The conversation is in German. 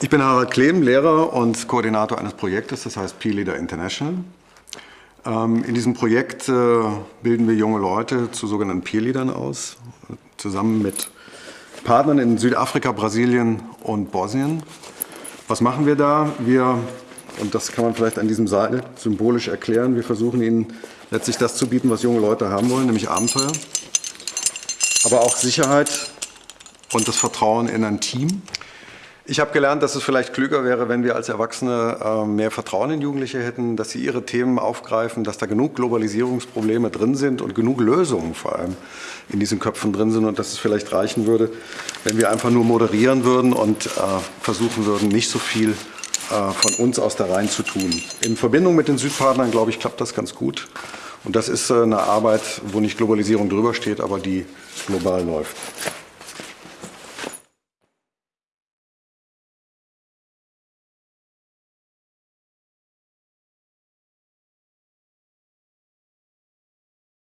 Ich bin Harald Klehm, Lehrer und Koordinator eines Projektes, das heißt Peer Leader International. Ähm, in diesem Projekt äh, bilden wir junge Leute zu sogenannten Peer Leadern aus, zusammen mit Partnern in Südafrika, Brasilien und Bosnien. Was machen wir da? Wir, und das kann man vielleicht an diesem Seil symbolisch erklären, wir versuchen ihnen letztlich das zu bieten, was junge Leute haben wollen, nämlich Abenteuer, aber auch Sicherheit und das Vertrauen in ein Team. Ich habe gelernt, dass es vielleicht klüger wäre, wenn wir als Erwachsene äh, mehr Vertrauen in Jugendliche hätten, dass sie ihre Themen aufgreifen, dass da genug Globalisierungsprobleme drin sind und genug Lösungen vor allem in diesen Köpfen drin sind und dass es vielleicht reichen würde, wenn wir einfach nur moderieren würden und äh, versuchen würden, nicht so viel äh, von uns aus der Reihen zu tun. In Verbindung mit den Südpartnern, glaube ich, klappt das ganz gut. Und das ist eine Arbeit, wo nicht Globalisierung drüber steht, aber die global läuft.